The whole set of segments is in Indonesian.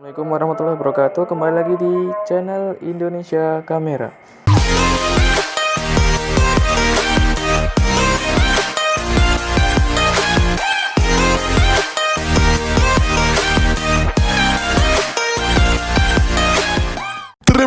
Assalamualaikum warahmatullahi wabarakatuh. Kembali lagi di channel Indonesia Kamera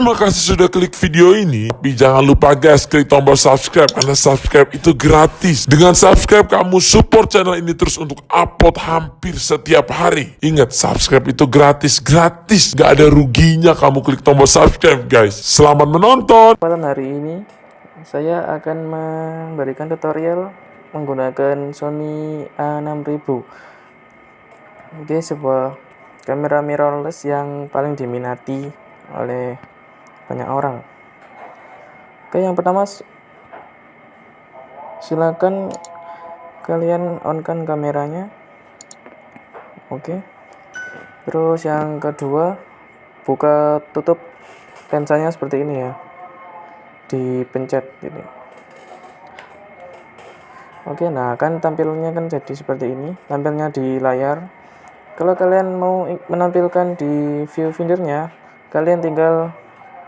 Terima kasih sudah klik video ini. Tapi jangan lupa guys, klik tombol subscribe karena subscribe itu gratis. Dengan subscribe kamu support channel ini terus untuk upload hampir setiap hari. Ingat, subscribe itu gratis, gratis. Gak ada ruginya kamu klik tombol subscribe guys. Selamat menonton. Kesempatan hari ini saya akan memberikan tutorial menggunakan Sony A6000 Oke, sebuah kamera mirrorless yang paling diminati oleh banyak orang. Oke yang pertama silakan kalian on kan kameranya. Oke. Terus yang kedua buka tutup lensanya seperti ini ya. Dipencet ini oke nah kan tampilnya kan jadi seperti ini. Tampilnya di layar. Kalau kalian mau menampilkan di viewfindernya kalian tinggal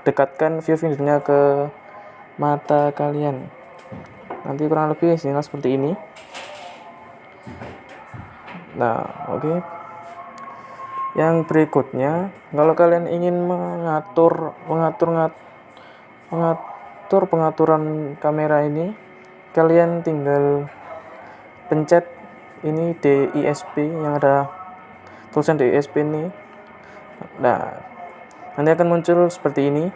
dekatkan viewfindernya ke mata kalian. Nanti kurang lebih sinyal seperti ini. Nah oke. Okay. yang berikutnya kalau kalian ingin mengatur mengatur mengatur pengaturan kamera ini kalian tinggal pencet ini DISP yang ada tulisan DISP ini. Nah nanti akan muncul seperti ini.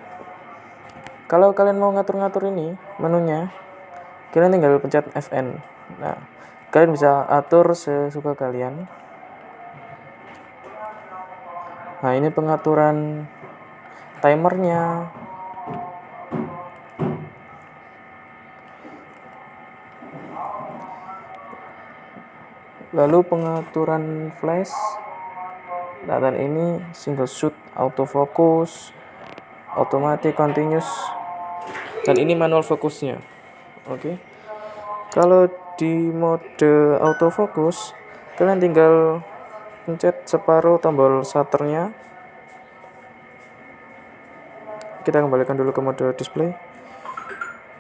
Kalau kalian mau ngatur-ngatur ini menunya kalian tinggal pencet FN nah kalian bisa atur sesuka kalian. Nah ini pengaturan timernya. Lalu pengaturan flash Dan ini single shoot autofocus automatic continuous. Dan ini manual fokusnya oke. Okay. kalau di mode autofocus kalian tinggal pencet separuh tombol shutternya. Kita kembalikan dulu ke mode display.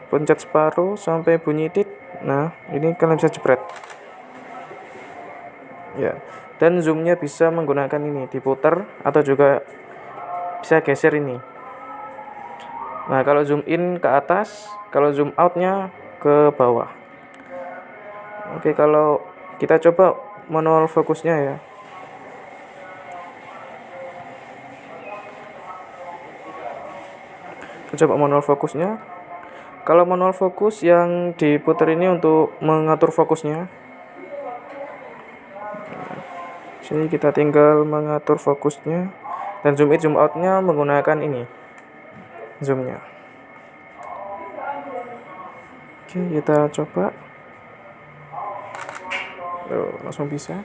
Pencet separuh sampai bunyi tit nah ini kalian bisa jepret. Ya dan zoomnya bisa menggunakan ini diputar atau juga bisa geser ini. Nah kalau zoom in ke atas kalau zoom outnya ke bawah. Oke kalau kita coba manual fokusnya ya. Kita coba manual fokusnya. Kalau manual fokus yang diputar ini untuk mengatur fokusnya sini kita tinggal mengatur fokusnya. Dan zoom in zoom outnya menggunakan ini. Zoomnya. Oke kita coba. Tuh, langsung bisa.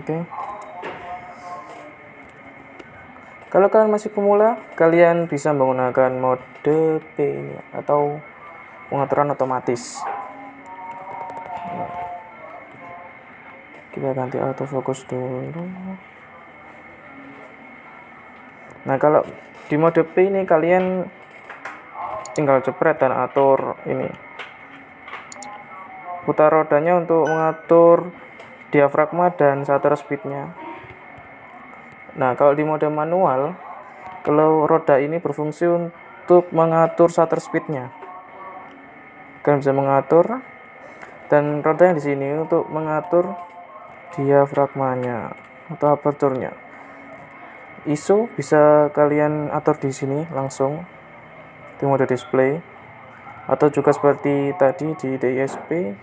Oke. Kalau kalian masih pemula kalian bisa menggunakan mode P ini atau pengaturan otomatis kita ganti autofocus dulu. Nah kalau di mode P ini kalian tinggal jepret dan atur ini. Putar rodanya untuk mengatur diafragma dan shutter speednya. Nah kalau di mode manual kalau roda ini berfungsi untuk mengatur shutter speednya. Kalian bisa mengatur. Dan roda yang di sini untuk mengatur diafragmanya atau aperturnya ISO bisa kalian atur di sini langsung. Di mode display. Atau juga seperti tadi di DISP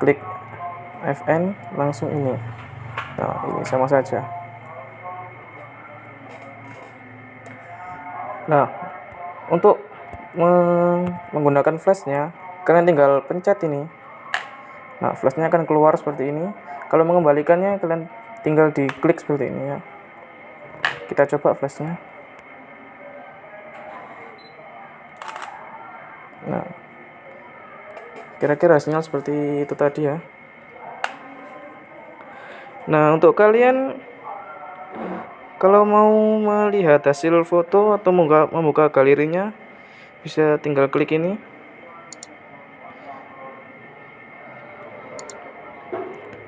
klik FN langsung ini. Nah ini sama saja. Nah untuk menggunakan flashnya kalian tinggal pencet ini nah flashnya akan keluar seperti ini. Kalau mengembalikannya kalian tinggal diklik seperti ini ya. Kita coba flashnya. Nah kira-kira sinyal seperti itu tadi ya. Nah untuk kalian kalau mau melihat hasil foto atau membuka galerinya bisa tinggal klik ini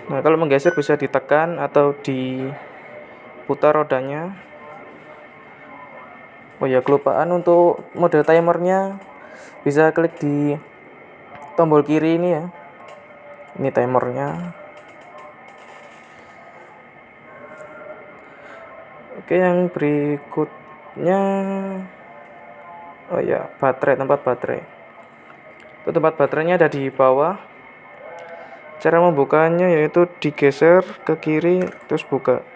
nah kalau menggeser bisa ditekan atau diputar rodanya. Oh ya kelupaan untuk mode timernya. Bisa klik di tombol kiri ini ya. Ini timernya. Oke yang berikutnya. Oh ya baterai tempat baterai. Itu tempat baterainya ada di bawah cara membukanya yaitu digeser ke kiri terus buka.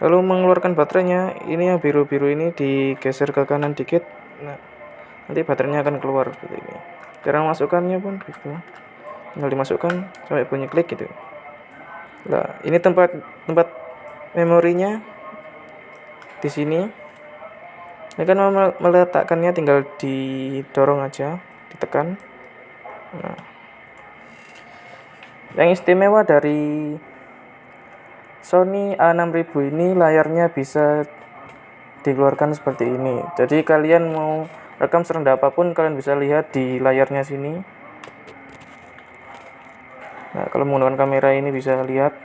Lalu mengeluarkan baterainya. Ini yang biru-biru ini digeser ke kanan dikit. Nah nanti baterainya akan keluar seperti ini. Cara masukkannya pun gitu. Tinggal dimasukkan sampai bunyi klik gitu. Nah ini tempat tempat memorinya di sini. Ini kan meletakkannya tinggal didorong aja ditekan. Nah yang istimewa dari Sony A6000 ini layarnya bisa dikeluarkan seperti ini. Jadi kalian mau rekam serendah apa pun kalian bisa lihat di layarnya sini. Nah kalau menggunakan kamera ini bisa lihat.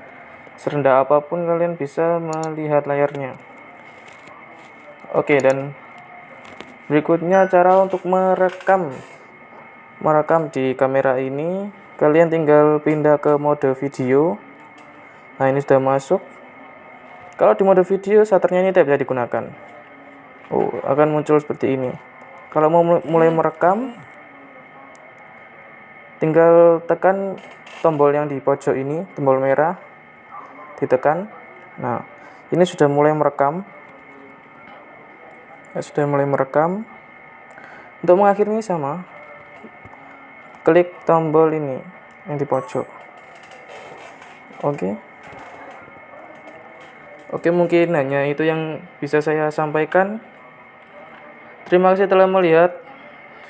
Serendah apa pun kalian bisa melihat layarnya. Oke dan berikutnya cara untuk merekam. Merekam di kamera ini kalian tinggal pindah ke mode video. Nah ini sudah masuk. Kalau di mode video shutternya ini tidak bisa digunakan. Oh akan muncul seperti ini. Kalau mau mulai merekam tinggal tekan tombol yang di pojok ini tombol merah ditekan. Nah ini sudah mulai merekam. Ya, sudah mulai merekam. Untuk mengakhirinya sama klik tombol ini yang di pojok. Oke? Oke mungkin hanya itu yang bisa saya sampaikan. Terima kasih telah melihat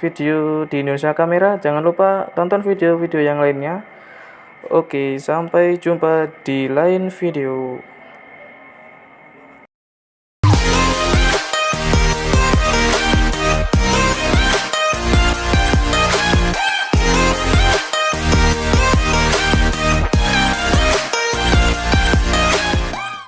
video di Indonesia Kamera. Jangan lupa tonton video-video yang lainnya. Oke sampai jumpa di lain video